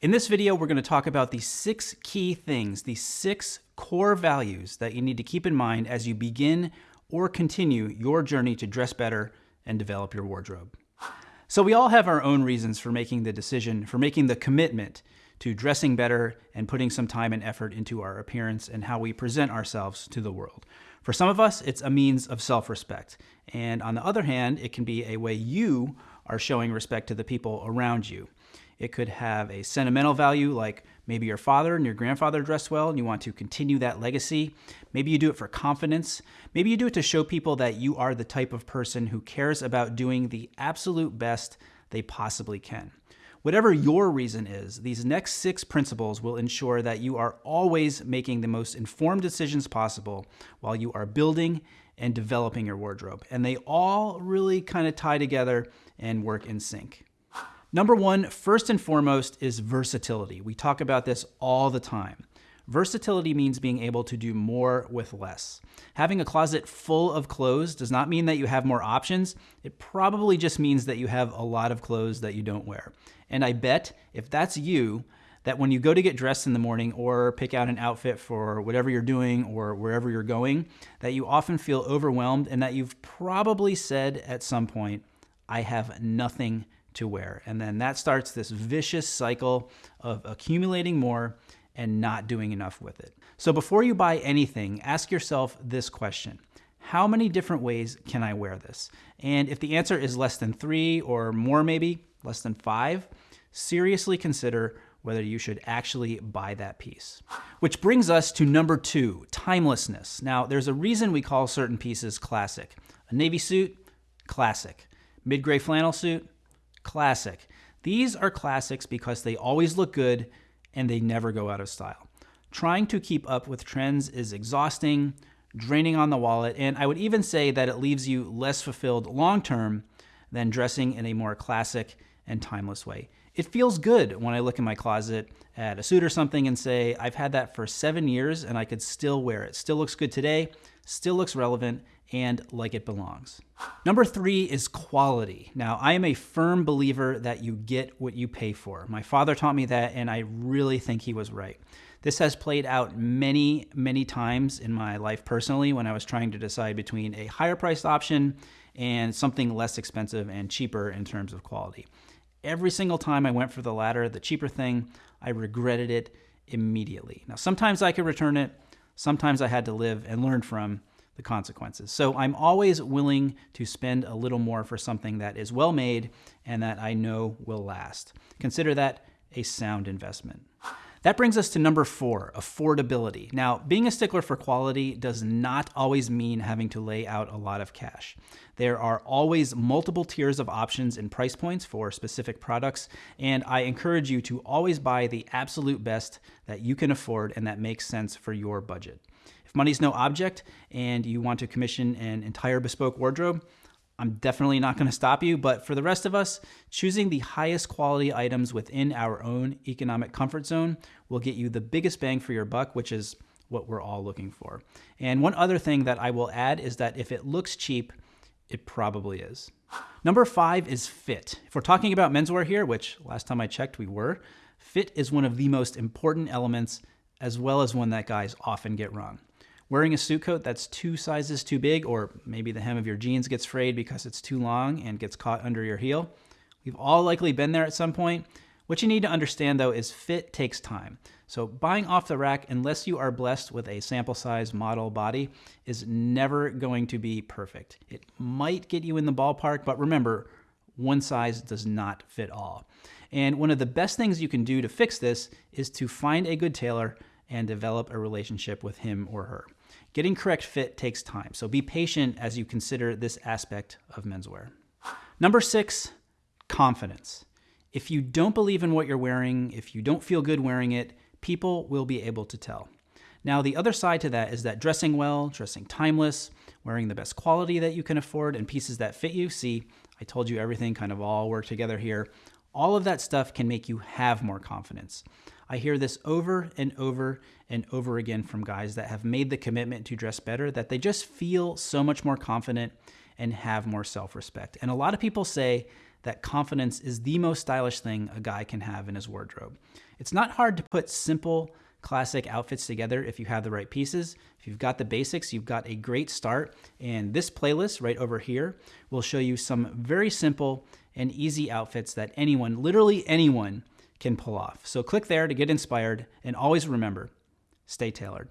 In this video, we're going to talk about the six key things, the six core values that you need to keep in mind as you begin or continue your journey to dress better and develop your wardrobe. So we all have our own reasons for making the decision, for making the commitment to dressing better and putting some time and effort into our appearance and how we present ourselves to the world. For some of us, it's a means of self-respect. And on the other hand, it can be a way you are showing respect to the people around you. It could have a sentimental value, like maybe your father and your grandfather dressed well and you want to continue that legacy. Maybe you do it for confidence. Maybe you do it to show people that you are the type of person who cares about doing the absolute best they possibly can. Whatever your reason is, these next six principles will ensure that you are always making the most informed decisions possible while you are building and developing your wardrobe. And they all really kind of tie together and work in sync. Number one, first and foremost, is versatility. We talk about this all the time. Versatility means being able to do more with less. Having a closet full of clothes does not mean that you have more options. It probably just means that you have a lot of clothes that you don't wear. And I bet if that's you, that when you go to get dressed in the morning or pick out an outfit for whatever you're doing or wherever you're going, that you often feel overwhelmed and that you've probably said at some point, I have nothing to wear. And then that starts this vicious cycle of accumulating more and not doing enough with it. So before you buy anything, ask yourself this question. How many different ways can I wear this? And if the answer is less than three or more maybe, less than five, seriously consider whether you should actually buy that piece. Which brings us to number two, timelessness. Now, there's a reason we call certain pieces classic. A navy suit, classic. Mid-gray flannel suit, classic. These are classics because they always look good and they never go out of style. Trying to keep up with trends is exhausting, draining on the wallet, and I would even say that it leaves you less fulfilled long term than dressing in a more classic and timeless way. It feels good when I look in my closet at a suit or something and say, I've had that for seven years and I could still wear it. Still looks good today, still looks relevant, and like it belongs. Number three is quality. Now, I am a firm believer that you get what you pay for. My father taught me that, and I really think he was right. This has played out many, many times in my life personally when I was trying to decide between a higher priced option and something less expensive and cheaper in terms of quality. Every single time I went for the latter, the cheaper thing, I regretted it immediately. Now, sometimes I could return it, sometimes I had to live and learn from the consequences. So I'm always willing to spend a little more for something that is well made and that I know will last. Consider that a sound investment. That brings us to number four, affordability. Now, being a stickler for quality does not always mean having to lay out a lot of cash. There are always multiple tiers of options and price points for specific products, and I encourage you to always buy the absolute best that you can afford and that makes sense for your budget. If money's no object and you want to commission an entire bespoke wardrobe, I'm definitely not going to stop you, but for the rest of us, choosing the highest quality items within our own economic comfort zone will get you the biggest bang for your buck, which is what we're all looking for. And one other thing that I will add is that if it looks cheap, it probably is. Number five is fit. If we're talking about menswear here, which last time I checked we were, fit is one of the most important elements as well as one that guys often get wrong. Wearing a suit coat that's two sizes too big, or maybe the hem of your jeans gets frayed because it's too long and gets caught under your heel. We've all likely been there at some point. What you need to understand though is fit takes time. So buying off the rack, unless you are blessed with a sample size model body, is never going to be perfect. It might get you in the ballpark, but remember, one size does not fit all. And one of the best things you can do to fix this is to find a good tailor and develop a relationship with him or her. Getting correct fit takes time, so be patient as you consider this aspect of menswear. Number six, confidence. If you don't believe in what you're wearing, if you don't feel good wearing it, people will be able to tell. Now, the other side to that is that dressing well, dressing timeless, wearing the best quality that you can afford, and pieces that fit you. See, I told you everything kind of all work together here. All of that stuff can make you have more confidence. I hear this over and over and over again from guys that have made the commitment to dress better that they just feel so much more confident and have more self respect. And a lot of people say that confidence is the most stylish thing a guy can have in his wardrobe. It's not hard to put simple, classic outfits together if you have the right pieces. If you've got the basics, you've got a great start. And this playlist right over here will show you some very simple and easy outfits that anyone, literally anyone, can pull off. So click there to get inspired and always remember, stay tailored.